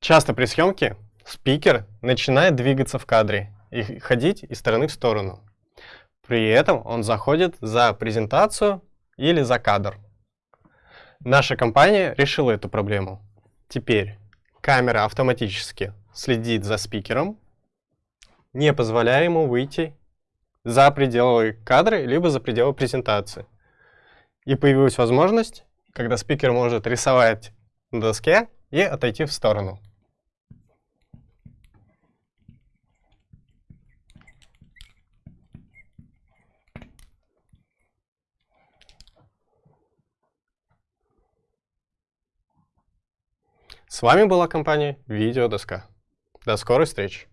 Часто при съемке спикер начинает двигаться в кадре и ходить из стороны в сторону. При этом он заходит за презентацию или за кадр. Наша компания решила эту проблему. Теперь камера автоматически следит за спикером, не позволяя ему выйти за пределы кадра, либо за пределы презентации. И появилась возможность, когда спикер может рисовать на доске и отойти в сторону. С вами была компания Видеодоска. До скорой встречи!